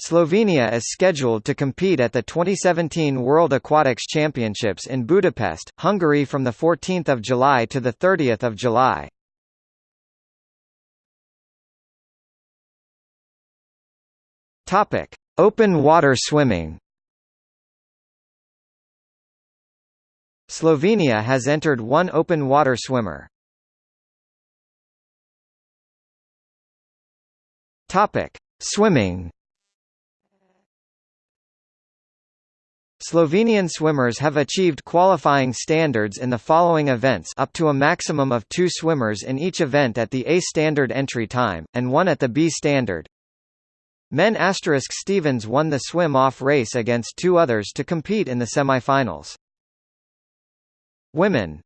Slovenia is scheduled to compete at the 2017 World Aquatics Championships in Budapest, Hungary from 14 July to 30 July. Open water swimming. Slovenia has entered one open water swimmer. Swimming. Slovenian swimmers have achieved qualifying standards in the following events up to a maximum of two swimmers in each event at the A standard entry time, and one at the B standard. Men asterisk Stevens won the swim-off race against two others to compete in the semifinals. Women